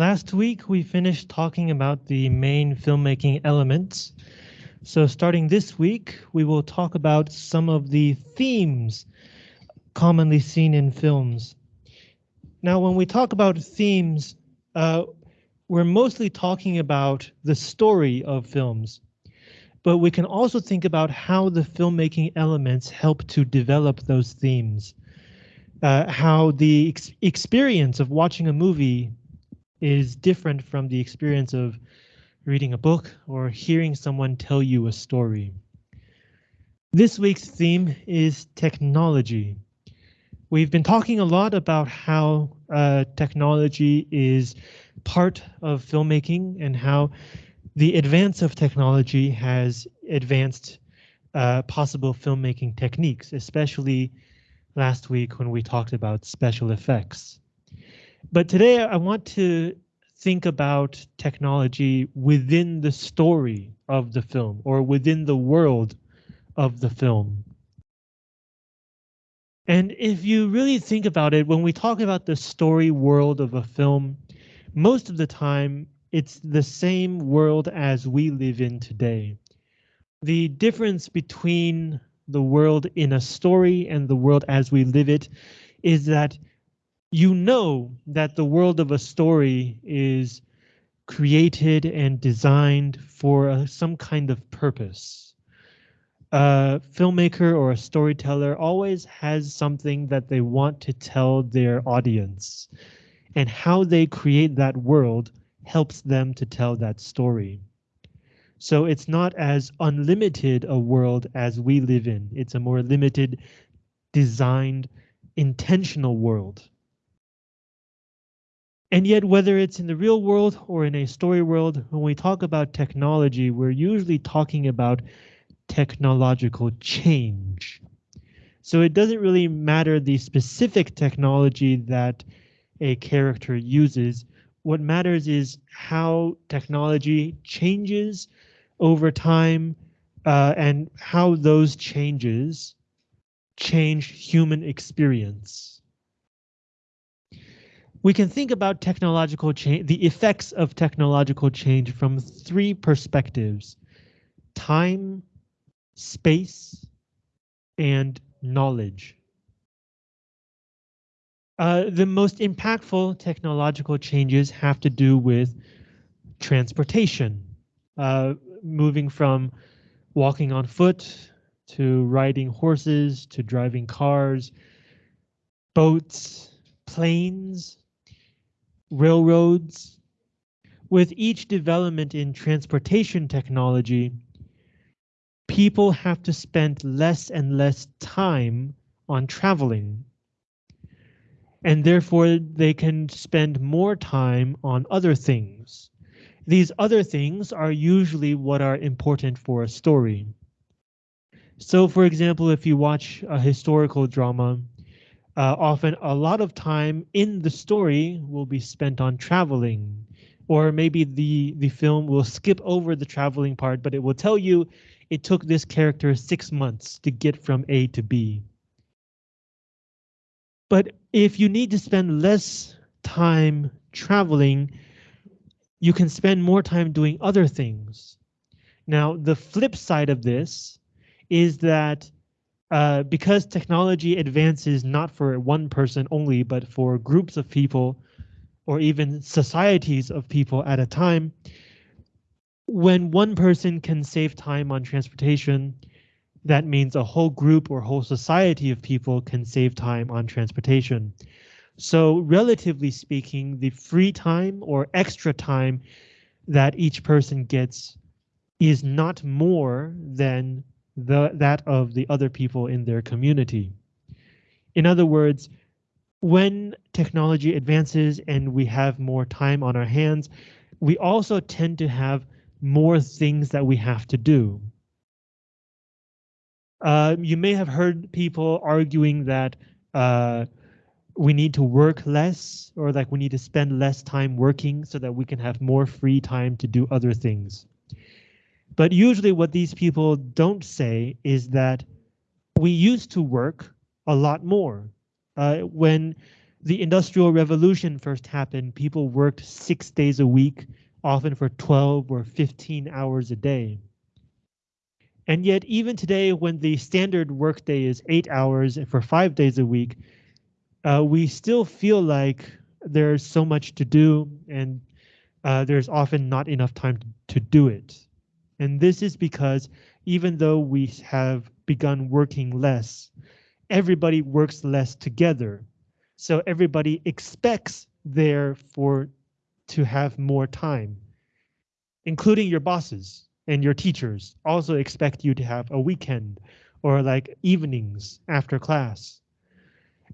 Last week, we finished talking about the main filmmaking elements. So starting this week, we will talk about some of the themes commonly seen in films. Now, when we talk about themes, uh, we're mostly talking about the story of films, but we can also think about how the filmmaking elements help to develop those themes. Uh, how the ex experience of watching a movie is different from the experience of reading a book or hearing someone tell you a story. This week's theme is technology. We've been talking a lot about how uh, technology is part of filmmaking and how the advance of technology has advanced uh, possible filmmaking techniques, especially last week when we talked about special effects. But today I want to think about technology within the story of the film or within the world of the film. And if you really think about it, when we talk about the story world of a film, most of the time it's the same world as we live in today. The difference between the world in a story and the world as we live it is that you know that the world of a story is created and designed for a, some kind of purpose. A filmmaker or a storyteller always has something that they want to tell their audience, and how they create that world helps them to tell that story. So it's not as unlimited a world as we live in. It's a more limited, designed, intentional world. And yet, whether it's in the real world or in a story world, when we talk about technology, we're usually talking about technological change. So it doesn't really matter the specific technology that a character uses. What matters is how technology changes over time uh, and how those changes change human experience we can think about technological change, the effects of technological change from three perspectives, time, space, and knowledge. Uh, the most impactful technological changes have to do with transportation, uh, moving from walking on foot to riding horses to driving cars, boats, planes, railroads. With each development in transportation technology, people have to spend less and less time on traveling. And therefore they can spend more time on other things. These other things are usually what are important for a story. So for example, if you watch a historical drama, uh, often a lot of time in the story will be spent on traveling or maybe the the film will skip over the traveling part but it will tell you it took this character six months to get from A to B. But if you need to spend less time traveling, you can spend more time doing other things. Now, the flip side of this is that uh, because technology advances not for one person only, but for groups of people or even societies of people at a time, when one person can save time on transportation, that means a whole group or whole society of people can save time on transportation. So relatively speaking, the free time or extra time that each person gets is not more than the, that of the other people in their community. In other words, when technology advances and we have more time on our hands, we also tend to have more things that we have to do. Uh, you may have heard people arguing that uh, we need to work less or like we need to spend less time working so that we can have more free time to do other things. But usually what these people don't say is that we used to work a lot more. Uh, when the Industrial Revolution first happened, people worked six days a week, often for 12 or 15 hours a day. And yet, even today, when the standard workday is eight hours for five days a week, uh, we still feel like there's so much to do and uh, there's often not enough time to do it. And this is because even though we have begun working less, everybody works less together. So everybody expects therefore to have more time, including your bosses and your teachers also expect you to have a weekend or like evenings after class.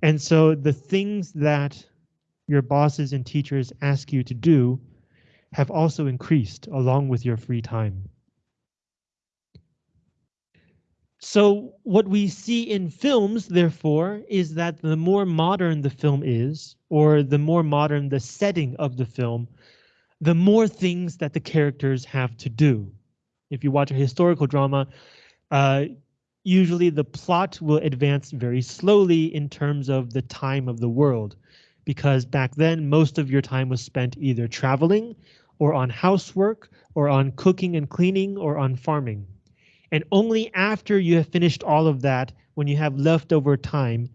And so the things that your bosses and teachers ask you to do have also increased along with your free time. So what we see in films, therefore, is that the more modern the film is, or the more modern the setting of the film, the more things that the characters have to do. If you watch a historical drama, uh, usually the plot will advance very slowly in terms of the time of the world, because back then most of your time was spent either traveling or on housework or on cooking and cleaning or on farming. And only after you have finished all of that, when you have leftover time,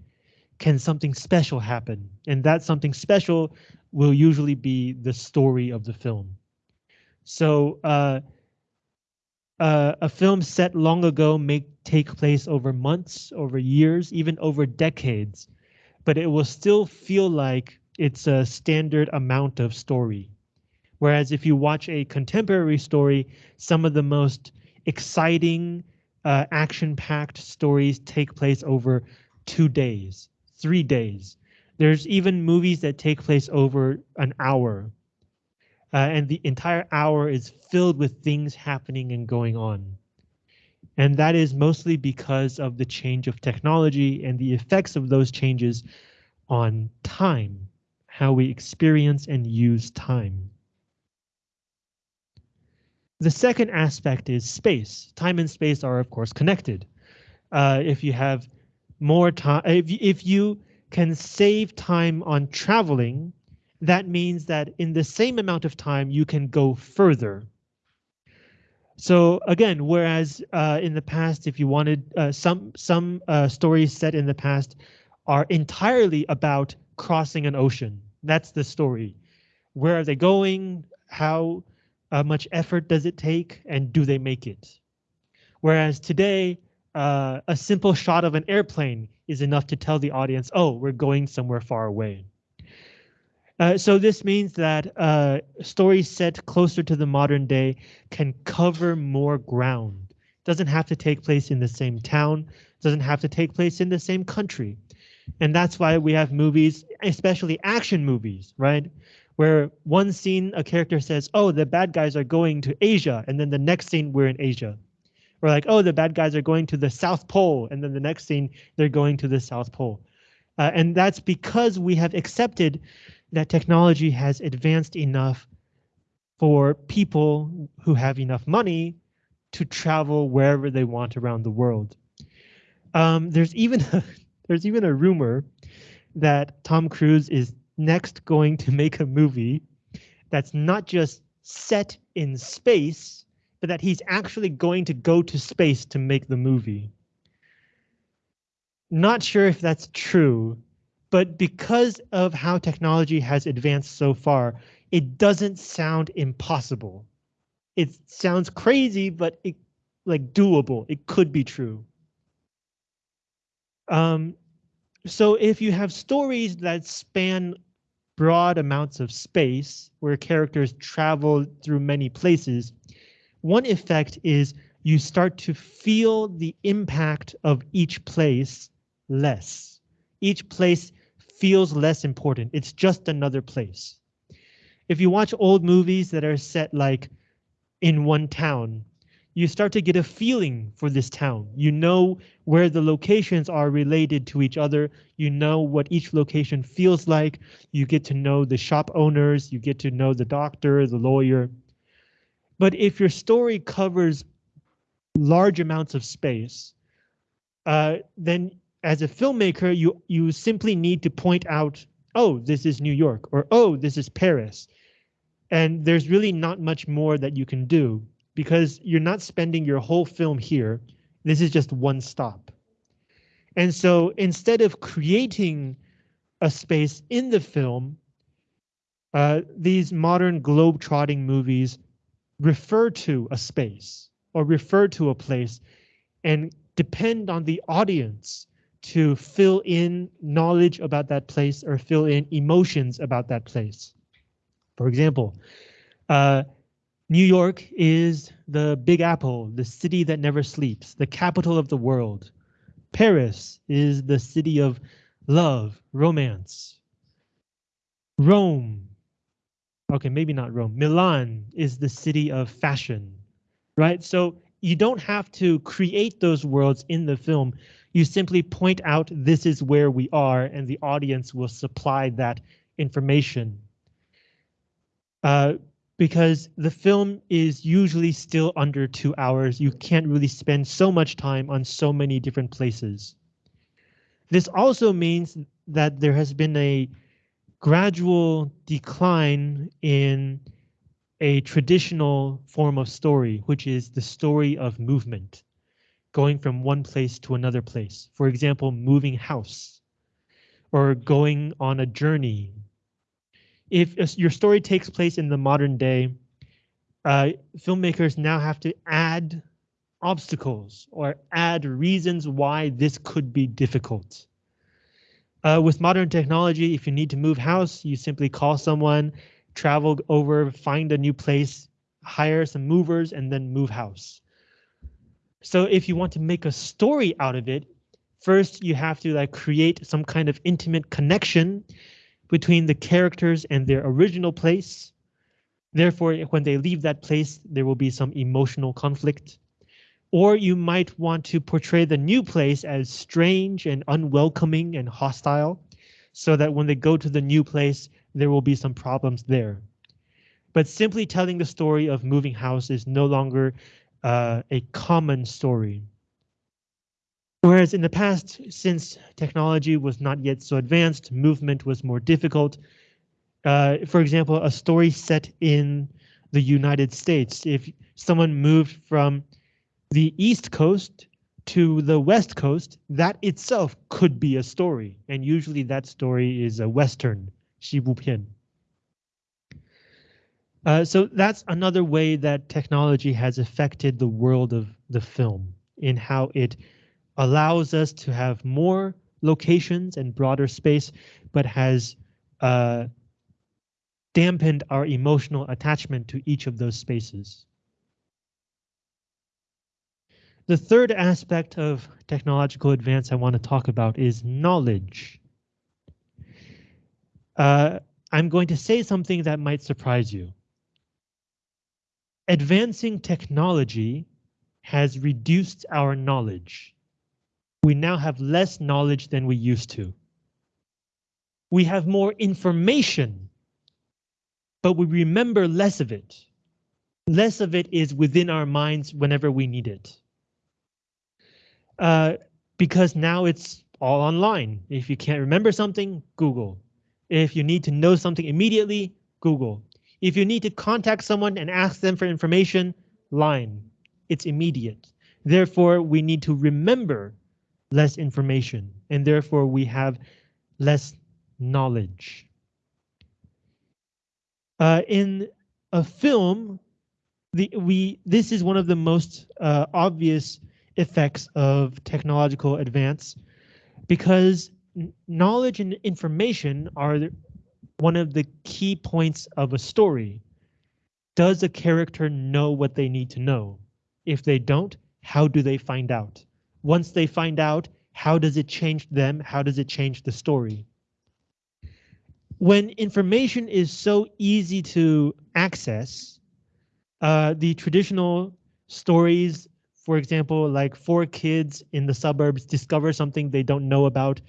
can something special happen. And that something special will usually be the story of the film. So uh, uh, a film set long ago may take place over months, over years, even over decades, but it will still feel like it's a standard amount of story. Whereas if you watch a contemporary story, some of the most exciting, uh, action-packed stories take place over two days, three days. There's even movies that take place over an hour. Uh, and the entire hour is filled with things happening and going on. And that is mostly because of the change of technology and the effects of those changes on time, how we experience and use time. The second aspect is space. Time and space are, of course, connected. Uh, if you have more time, if, if you can save time on traveling, that means that in the same amount of time, you can go further. So again, whereas uh, in the past, if you wanted uh, some some uh, stories set in the past are entirely about crossing an ocean. That's the story. Where are they going? How uh, much effort does it take and do they make it? Whereas today, uh, a simple shot of an airplane is enough to tell the audience, oh, we're going somewhere far away. Uh, so this means that uh, stories set closer to the modern day can cover more ground. Doesn't have to take place in the same town, doesn't have to take place in the same country. And that's why we have movies, especially action movies, right? Where one scene a character says, oh, the bad guys are going to Asia, and then the next scene we're in Asia. Or like, oh, the bad guys are going to the South Pole, and then the next scene they're going to the South Pole. Uh, and that's because we have accepted that technology has advanced enough for people who have enough money to travel wherever they want around the world. Um, there's even a, there's even a rumor that Tom Cruise is next going to make a movie that's not just set in space, but that he's actually going to go to space to make the movie. Not sure if that's true, but because of how technology has advanced so far, it doesn't sound impossible. It sounds crazy, but it like doable. It could be true. Um, so if you have stories that span broad amounts of space where characters travel through many places, one effect is you start to feel the impact of each place less. Each place feels less important. It's just another place. If you watch old movies that are set like in one town, you start to get a feeling for this town. You know where the locations are related to each other. You know what each location feels like. You get to know the shop owners. You get to know the doctor, the lawyer. But if your story covers large amounts of space, uh, then as a filmmaker, you, you simply need to point out oh, this is New York, or oh, this is Paris. And there's really not much more that you can do because you're not spending your whole film here. This is just one stop. And so instead of creating a space in the film, uh, these modern globe-trotting movies refer to a space or refer to a place and depend on the audience to fill in knowledge about that place or fill in emotions about that place. For example, uh, New York is the Big Apple, the city that never sleeps, the capital of the world. Paris is the city of love, romance. Rome, okay, maybe not Rome. Milan is the city of fashion, right? So you don't have to create those worlds in the film. You simply point out this is where we are and the audience will supply that information. Uh, because the film is usually still under two hours. You can't really spend so much time on so many different places. This also means that there has been a gradual decline in a traditional form of story, which is the story of movement going from one place to another place. For example, moving house or going on a journey. If your story takes place in the modern day, uh, filmmakers now have to add obstacles or add reasons why this could be difficult. Uh, with modern technology, if you need to move house, you simply call someone, travel over, find a new place, hire some movers, and then move house. So if you want to make a story out of it, first you have to like create some kind of intimate connection between the characters and their original place. Therefore, when they leave that place, there will be some emotional conflict. Or you might want to portray the new place as strange and unwelcoming and hostile, so that when they go to the new place, there will be some problems there. But simply telling the story of moving house is no longer uh, a common story. Whereas in the past, since technology was not yet so advanced, movement was more difficult. Uh, for example, a story set in the United States, if someone moved from the East Coast to the West Coast, that itself could be a story. And usually that story is a Western, 西部片. Uh, so that's another way that technology has affected the world of the film in how it allows us to have more locations and broader space, but has uh, dampened our emotional attachment to each of those spaces. The third aspect of technological advance I want to talk about is knowledge. Uh, I'm going to say something that might surprise you advancing technology has reduced our knowledge. We now have less knowledge than we used to. We have more information, but we remember less of it. Less of it is within our minds whenever we need it. Uh, because now it's all online. If you can't remember something, Google. If you need to know something immediately, Google. If you need to contact someone and ask them for information, line. It's immediate. Therefore, we need to remember less information, and therefore we have less knowledge. Uh, in a film, the, we this is one of the most uh, obvious effects of technological advance because knowledge and information are one of the key points of a story. Does a character know what they need to know? If they don't, how do they find out? Once they find out, how does it change them? How does it change the story? When information is so easy to access, uh, the traditional stories, for example, like four kids in the suburbs discover something they don't know about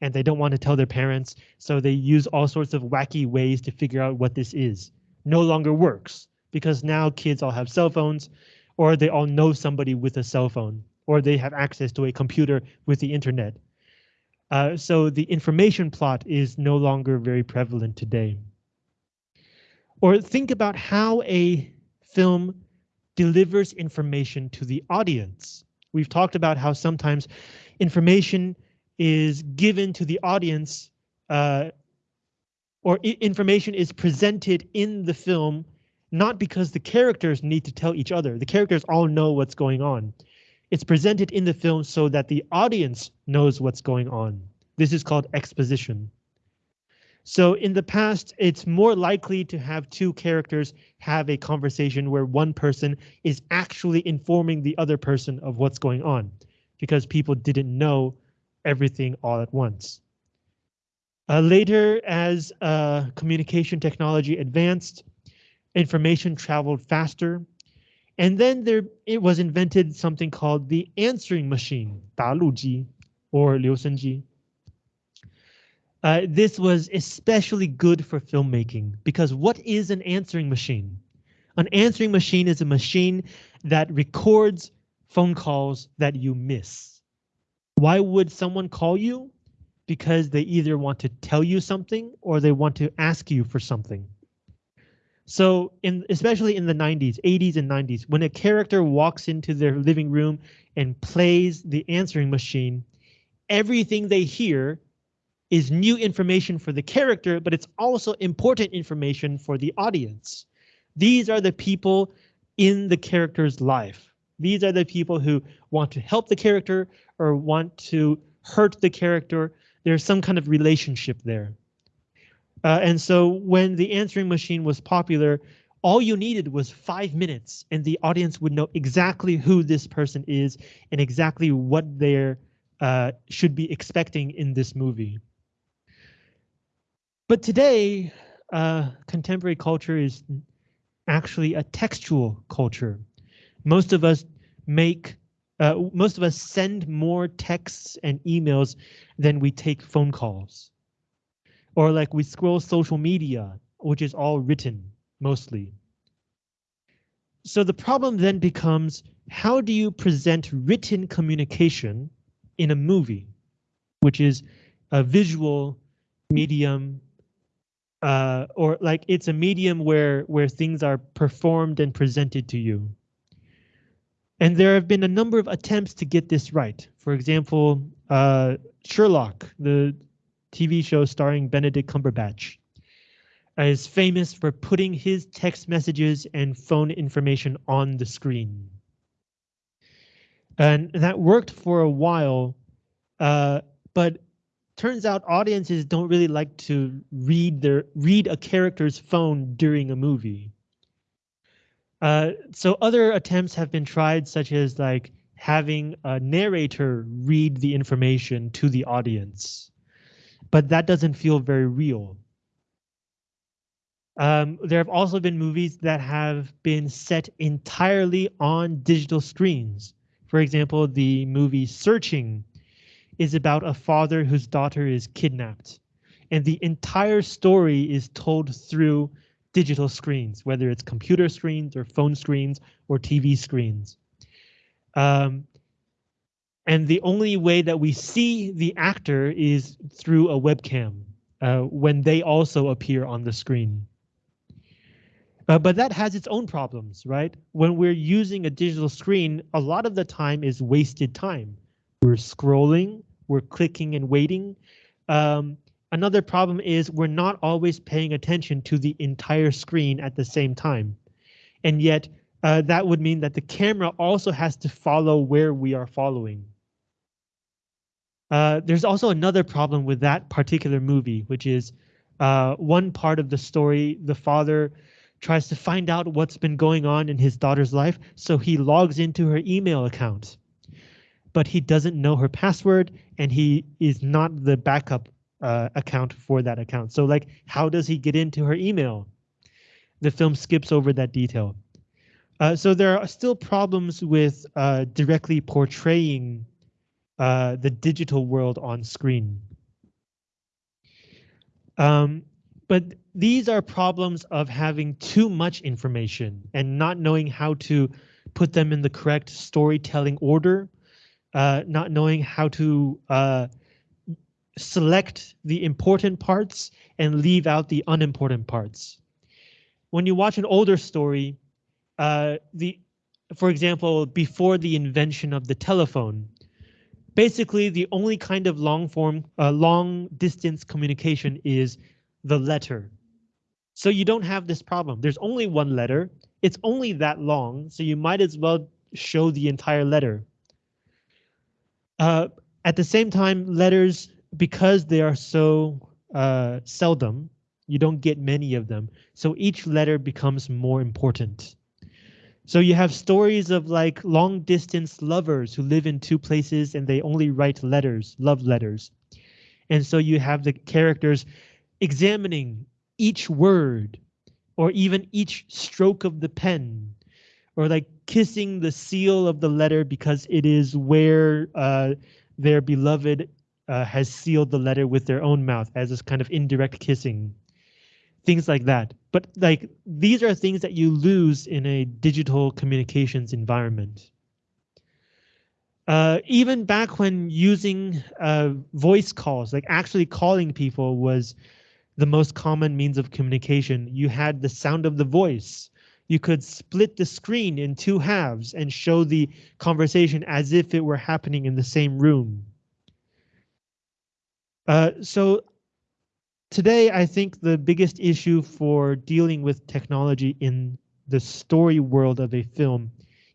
and they don't want to tell their parents, so they use all sorts of wacky ways to figure out what this is. No longer works because now kids all have cell phones or they all know somebody with a cell phone or they have access to a computer with the internet. Uh, so the information plot is no longer very prevalent today. Or think about how a film delivers information to the audience. We've talked about how sometimes information is given to the audience uh, or information is presented in the film not because the characters need to tell each other. The characters all know what's going on. It's presented in the film so that the audience knows what's going on. This is called exposition. So in the past, it's more likely to have two characters have a conversation where one person is actually informing the other person of what's going on because people didn't know everything all at once. Uh, later, as uh, communication technology advanced, information traveled faster. And then there it was invented something called the answering machine, 答录机 or 留声机. Uh, this was especially good for filmmaking because what is an answering machine? An answering machine is a machine that records phone calls that you miss. Why would someone call you? Because they either want to tell you something or they want to ask you for something. So in especially in the 90s, 80s and 90s, when a character walks into their living room and plays the answering machine, everything they hear is new information for the character, but it's also important information for the audience. These are the people in the character's life. These are the people who want to help the character or want to hurt the character. There's some kind of relationship there. Uh, and so when the answering machine was popular, all you needed was five minutes and the audience would know exactly who this person is and exactly what they uh, should be expecting in this movie. But today, uh, contemporary culture is actually a textual culture. Most of us make, uh, most of us send more texts and emails than we take phone calls. Or like we scroll social media, which is all written mostly. So the problem then becomes, how do you present written communication in a movie, which is a visual medium uh, or like it's a medium where where things are performed and presented to you. And there have been a number of attempts to get this right. For example, uh, Sherlock, the TV show starring Benedict Cumberbatch, is famous for putting his text messages and phone information on the screen. And that worked for a while, uh, but turns out audiences don't really like to read their read a character's phone during a movie. Uh, so other attempts have been tried, such as like having a narrator read the information to the audience, but that doesn't feel very real. Um, there have also been movies that have been set entirely on digital screens. For example, the movie Searching is about a father whose daughter is kidnapped. And the entire story is told through digital screens, whether it's computer screens or phone screens or TV screens. Um, and the only way that we see the actor is through a webcam uh, when they also appear on the screen. Uh, but that has its own problems, right? When we're using a digital screen, a lot of the time is wasted time. We're scrolling, we're clicking and waiting. Um, another problem is we're not always paying attention to the entire screen at the same time. And yet uh, that would mean that the camera also has to follow where we are following. Uh, there's also another problem with that particular movie, which is uh, one part of the story, the father tries to find out what's been going on in his daughter's life, so he logs into her email account but he doesn't know her password and he is not the backup uh, account for that account. So like, how does he get into her email? The film skips over that detail. Uh, so there are still problems with uh, directly portraying uh, the digital world on screen. Um, but these are problems of having too much information and not knowing how to put them in the correct storytelling order uh, not knowing how to uh, select the important parts and leave out the unimportant parts. When you watch an older story, uh, the, for example, before the invention of the telephone, basically the only kind of long form, uh, long distance communication is the letter. So you don't have this problem. There's only one letter. It's only that long, so you might as well show the entire letter. Uh, at the same time, letters, because they are so uh, seldom, you don't get many of them. So each letter becomes more important. So you have stories of like long distance lovers who live in two places and they only write letters, love letters. And so you have the characters examining each word or even each stroke of the pen or like kissing the seal of the letter because it is where uh, their beloved uh, has sealed the letter with their own mouth as this kind of indirect kissing things like that. But like these are things that you lose in a digital communications environment. Uh, even back when using uh, voice calls, like actually calling people was the most common means of communication, you had the sound of the voice. You could split the screen in two halves and show the conversation as if it were happening in the same room. Uh, so today, I think the biggest issue for dealing with technology in the story world of a film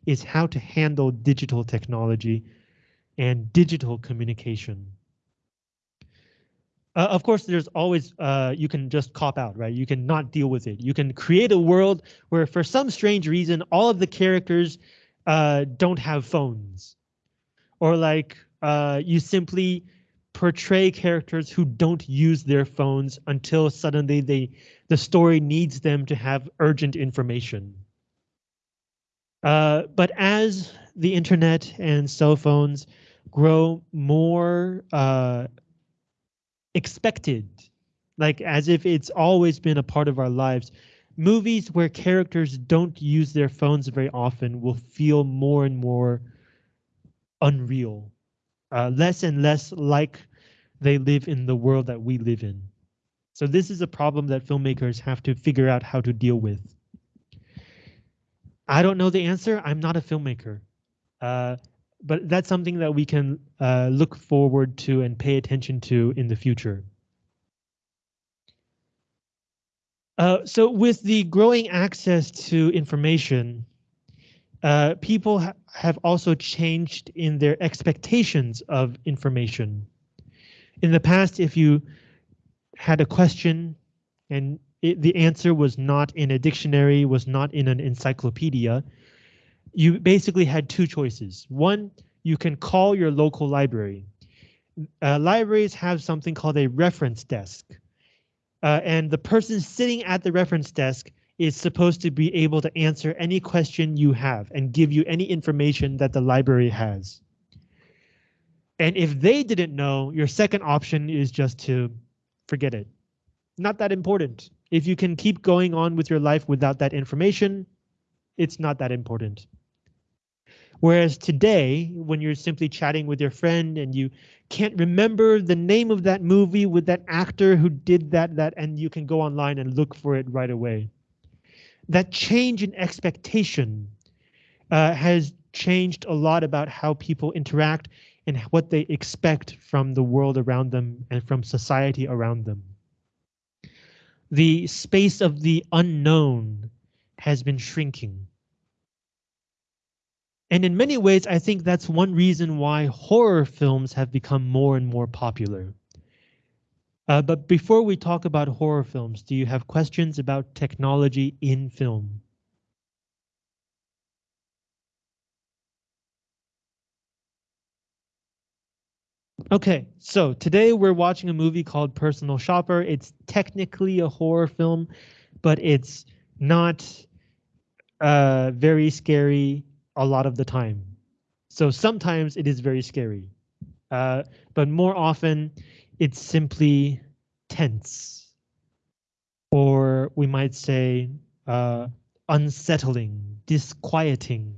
is how to handle digital technology and digital communication. Uh, of course, there's always, uh, you can just cop out, right? You can not deal with it. You can create a world where for some strange reason, all of the characters uh, don't have phones. Or like uh, you simply portray characters who don't use their phones until suddenly they the story needs them to have urgent information. Uh, but as the internet and cell phones grow more uh, expected, like as if it's always been a part of our lives, movies where characters don't use their phones very often will feel more and more unreal uh, less and less like they live in the world that we live in. So this is a problem that filmmakers have to figure out how to deal with. I don't know the answer. I'm not a filmmaker. Uh, but that's something that we can uh, look forward to and pay attention to in the future. Uh, so with the growing access to information, uh, people ha have also changed in their expectations of information. In the past, if you had a question and it, the answer was not in a dictionary, was not in an encyclopedia, you basically had two choices. One, you can call your local library. Uh, libraries have something called a reference desk. Uh, and the person sitting at the reference desk is supposed to be able to answer any question you have and give you any information that the library has. And if they didn't know, your second option is just to forget it. Not that important. If you can keep going on with your life without that information, it's not that important. Whereas today, when you're simply chatting with your friend and you can't remember the name of that movie with that actor who did that, that, and you can go online and look for it right away that change in expectation uh, has changed a lot about how people interact and what they expect from the world around them and from society around them. The space of the unknown has been shrinking. And in many ways, I think that's one reason why horror films have become more and more popular. Uh, but before we talk about horror films, do you have questions about technology in film? Okay, so today we're watching a movie called Personal Shopper. It's technically a horror film, but it's not uh, very scary a lot of the time. So sometimes it is very scary, uh, but more often it's simply tense, or we might say uh, unsettling, disquieting.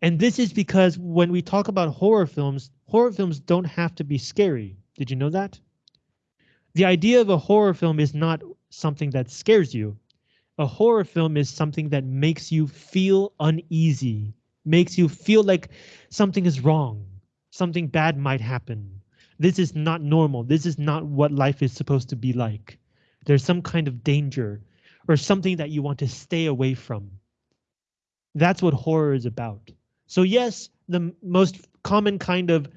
And this is because when we talk about horror films, horror films don't have to be scary. Did you know that? The idea of a horror film is not something that scares you. A horror film is something that makes you feel uneasy, makes you feel like something is wrong, something bad might happen. This is not normal. This is not what life is supposed to be like. There's some kind of danger or something that you want to stay away from. That's what horror is about. So yes, the most common kind of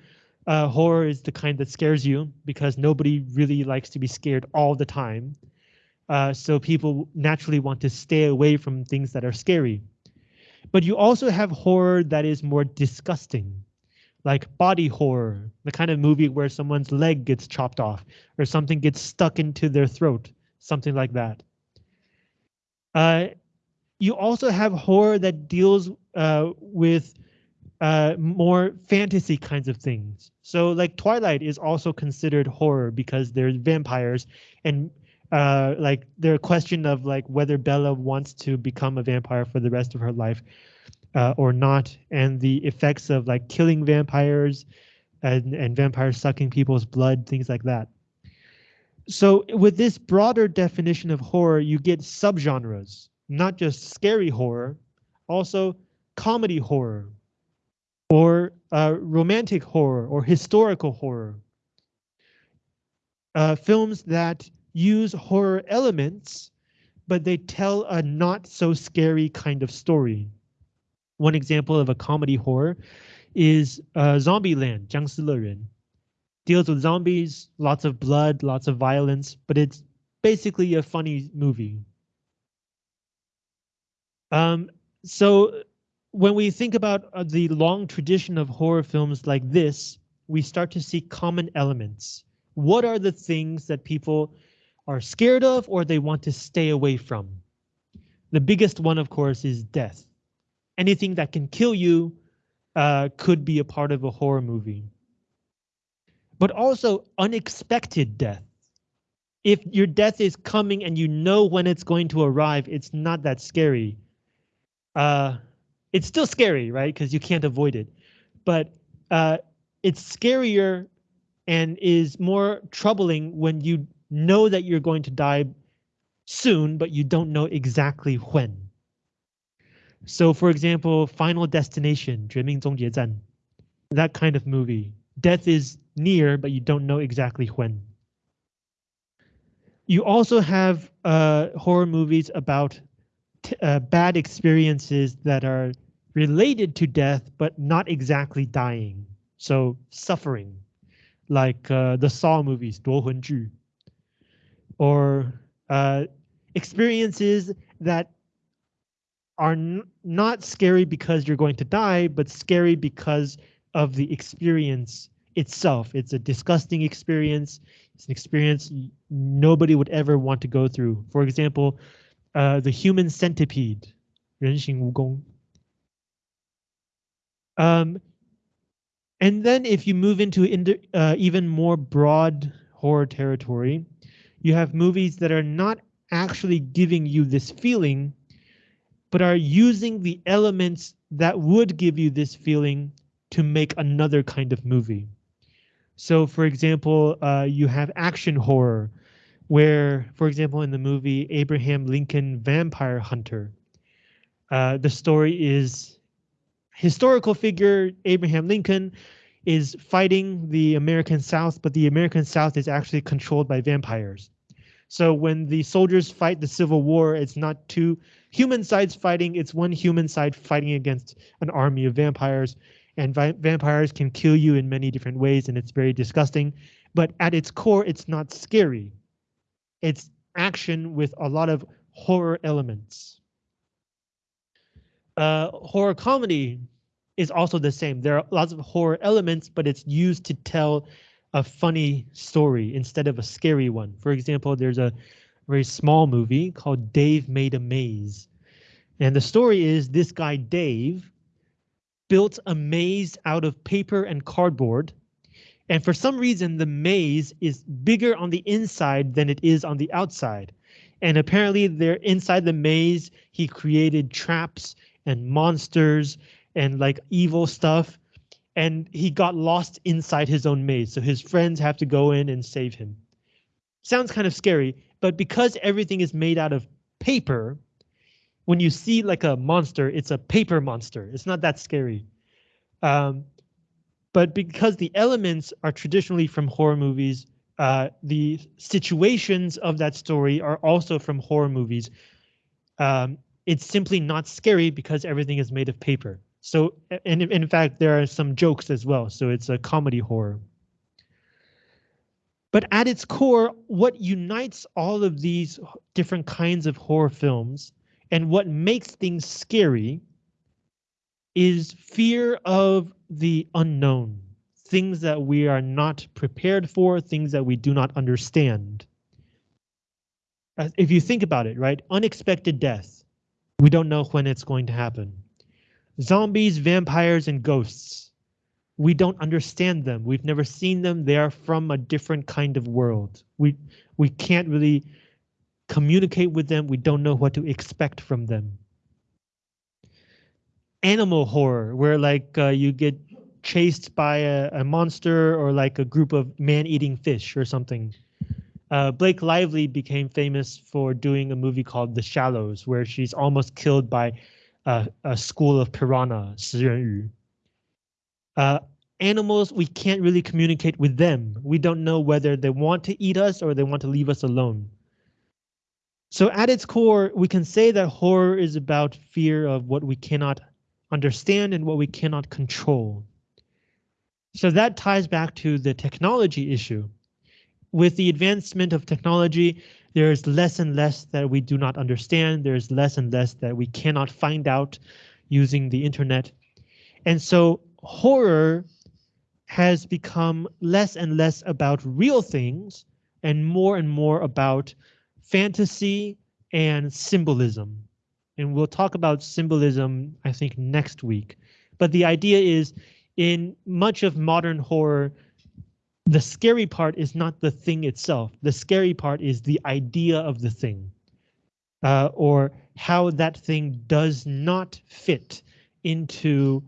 uh, horror is the kind that scares you because nobody really likes to be scared all the time. Uh, so people naturally want to stay away from things that are scary. But you also have horror that is more disgusting, like body horror, the kind of movie where someone's leg gets chopped off or something gets stuck into their throat, something like that. Uh, you also have horror that deals uh, with uh, more fantasy kinds of things. So like Twilight is also considered horror because there's vampires and uh, like the question of like whether Bella wants to become a vampire for the rest of her life uh, or not, and the effects of like killing vampires and, and vampires sucking people's blood, things like that. So with this broader definition of horror, you get subgenres, not just scary horror, also comedy horror, or uh, romantic horror or historical horror. Uh, films that use horror elements, but they tell a not so scary kind of story One example of a comedy horror is uh, Zombieland, 僵尸乐园. Deals with zombies, lots of blood, lots of violence, but it's basically a funny movie. Um, so when we think about uh, the long tradition of horror films like this, we start to see common elements. What are the things that people are scared of or they want to stay away from? The biggest one, of course, is death. Anything that can kill you uh, could be a part of a horror movie. But also unexpected death. If your death is coming and you know when it's going to arrive, it's not that scary. Uh, it's still scary, right? Because you can't avoid it. But uh, it's scarier and is more troubling when you know that you're going to die soon, but you don't know exactly when. So for example, Final Destination, 绝命终结站, that kind of movie. Death is near, but you don't know exactly when. You also have uh, horror movies about uh, bad experiences that are related to death, but not exactly dying. So suffering, like uh, the Saw movies, 夺魂剧, or uh, experiences that are not scary because you're going to die, but scary because of the experience itself. It's a disgusting experience. It's an experience nobody would ever want to go through. For example, uh, the human centipede, 人形蜈蚣. Um, and then if you move into uh, even more broad horror territory, you have movies that are not actually giving you this feeling, but are using the elements that would give you this feeling to make another kind of movie. So for example, uh, you have action horror, where, for example, in the movie Abraham Lincoln Vampire Hunter, uh, the story is historical figure Abraham Lincoln is fighting the American South, but the American South is actually controlled by vampires. So when the soldiers fight the Civil War, it's not two human sides fighting, it's one human side fighting against an army of vampires. And vi vampires can kill you in many different ways, and it's very disgusting. But at its core, it's not scary. It's action with a lot of horror elements. Uh, horror comedy is also the same. There are lots of horror elements, but it's used to tell a funny story instead of a scary one. For example, there's a very small movie called Dave Made a Maze. And the story is this guy, Dave, built a maze out of paper and cardboard. And for some reason, the maze is bigger on the inside than it is on the outside. And apparently there inside the maze, he created traps and monsters and like evil stuff. And he got lost inside his own maze. So his friends have to go in and save him. Sounds kind of scary, but because everything is made out of paper, when you see like a monster, it's a paper monster. It's not that scary. Um, but because the elements are traditionally from horror movies, uh, the situations of that story are also from horror movies. Um, it's simply not scary because everything is made of paper. So, and in fact, there are some jokes as well. So it's a comedy horror. But at its core, what unites all of these different kinds of horror films and what makes things scary is fear of the unknown, things that we are not prepared for, things that we do not understand. If you think about it, right? Unexpected death. We don't know when it's going to happen. Zombies, vampires, and ghosts. We don't understand them. We've never seen them. They are from a different kind of world. We we can't really communicate with them. We don't know what to expect from them. Animal horror, where like uh, you get chased by a, a, monster or like a group of man-eating fish or something. Uh, Blake Lively became famous for doing a movie called The Shallows, where she's almost killed by uh, a school of piranha, 食人鱼. Uh, animals, we can't really communicate with them. We don't know whether they want to eat us or they want to leave us alone. So at its core, we can say that horror is about fear of what we cannot understand and what we cannot control. So that ties back to the technology issue. With the advancement of technology, there's less and less that we do not understand. There's less and less that we cannot find out using the internet. And so horror has become less and less about real things and more and more about fantasy and symbolism. And we'll talk about symbolism, I think, next week. But the idea is in much of modern horror, the scary part is not the thing itself. The scary part is the idea of the thing uh, or how that thing does not fit into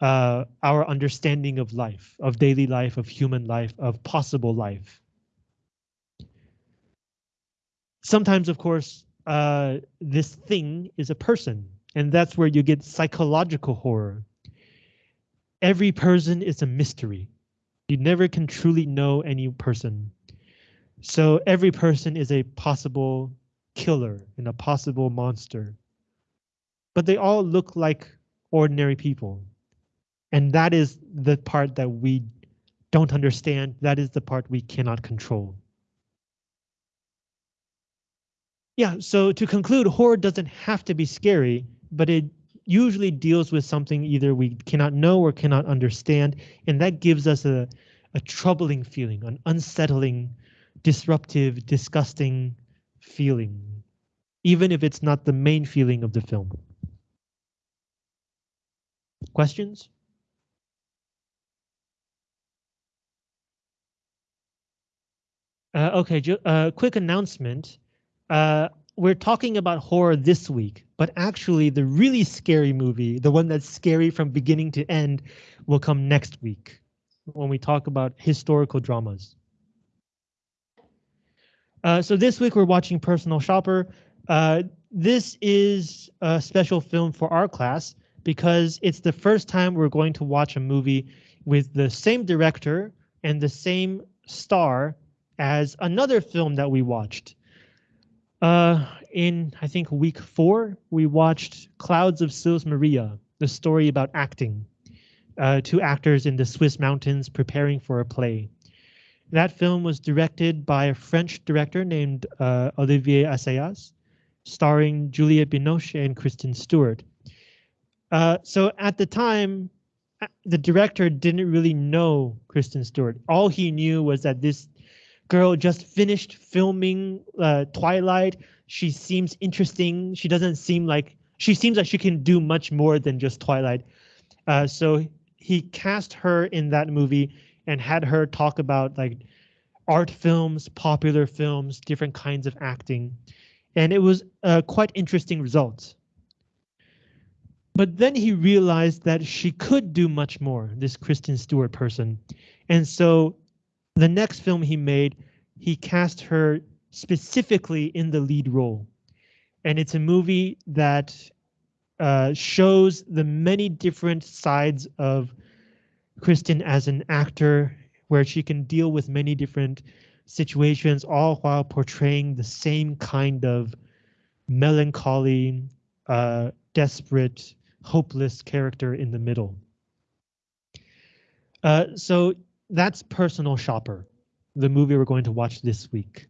uh, our understanding of life, of daily life, of human life, of possible life. Sometimes, of course, uh, this thing is a person, and that's where you get psychological horror. Every person is a mystery. You never can truly know any person. So every person is a possible killer and a possible monster. But they all look like ordinary people. And that is the part that we don't understand. That is the part we cannot control. Yeah, so to conclude, horror doesn't have to be scary, but it usually deals with something either we cannot know or cannot understand, and that gives us a, a troubling feeling, an unsettling, disruptive, disgusting feeling, even if it's not the main feeling of the film. Questions? Uh, okay, uh, quick announcement. Uh, we're talking about horror this week, but actually the really scary movie, the one that's scary from beginning to end, will come next week when we talk about historical dramas. Uh, so this week we're watching Personal Shopper. Uh, this is a special film for our class because it's the first time we're going to watch a movie with the same director and the same star as another film that we watched. Uh, in I think week four, we watched Clouds of Sils Maria, the story about acting. Uh, two actors in the Swiss mountains preparing for a play. That film was directed by a French director named uh, Olivier Assayas, starring Juliette Binoche and Kristen Stewart. Uh, so at the time, uh, the director didn't really know Kristen Stewart. All he knew was that this girl just finished filming uh, Twilight. She seems interesting. She doesn't seem like she seems like she can do much more than just Twilight. Uh, so he cast her in that movie and had her talk about like art films, popular films, different kinds of acting. And it was a quite interesting result. But then he realized that she could do much more, this Kristen Stewart person. And so the next film he made, he cast her specifically in the lead role. And it's a movie that uh, shows the many different sides of Kristen as an actor, where she can deal with many different situations, all while portraying the same kind of melancholy, uh, desperate, hopeless character in the middle. Uh, so that's Personal Shopper, the movie we're going to watch this week.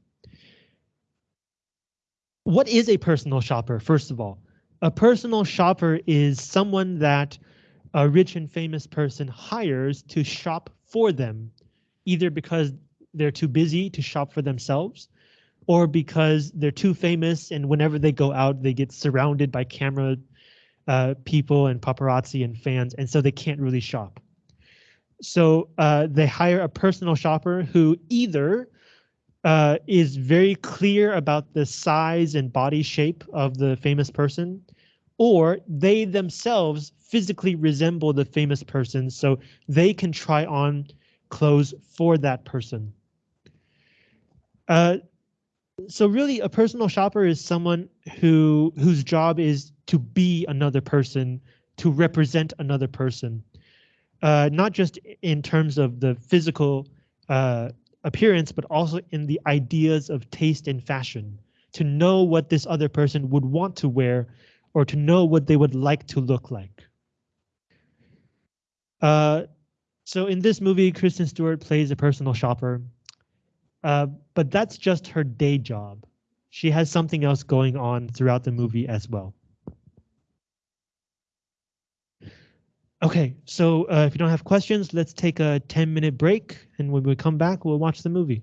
What is a personal shopper, first of all? A personal shopper is someone that a rich and famous person hires to shop for them, either because they're too busy to shop for themselves or because they're too famous and whenever they go out, they get surrounded by camera uh, people and paparazzi and fans, and so they can't really shop. So uh, they hire a personal shopper who either uh, is very clear about the size and body shape of the famous person, or they themselves physically resemble the famous person, so they can try on clothes for that person. Uh, so really a personal shopper is someone who whose job is to be another person, to represent another person, uh, not just in terms of the physical uh, appearance, but also in the ideas of taste and fashion, to know what this other person would want to wear or to know what they would like to look like. Uh, so in this movie, Kristen Stewart plays a personal shopper. Uh, but that's just her day job. She has something else going on throughout the movie as well. Okay, so uh, if you don't have questions, let's take a 10 minute break. And when we come back, we'll watch the movie.